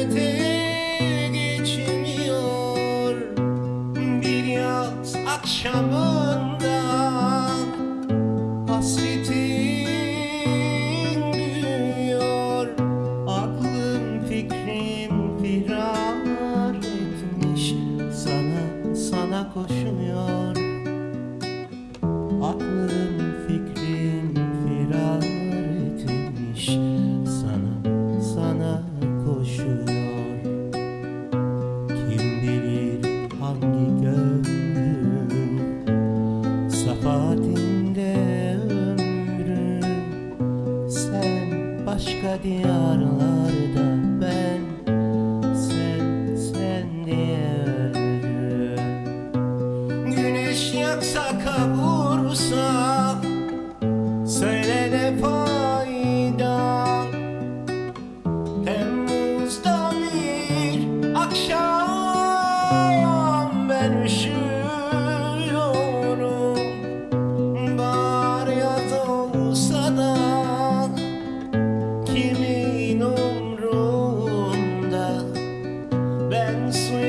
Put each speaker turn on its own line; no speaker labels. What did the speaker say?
öte geçmiyor. Bir yaz akşamında Hasretin büyüyor. Aklım fikrim firar Sana sana koşuyor. Safahatinde ömrüm. Sen başka diyarlarda ben Sen, sen diye öldüm Güneş yaksa kavursa Söyle ne fayda? Temmuz'da bir akşam Ben üşüm kimin umrunda. Ben suyu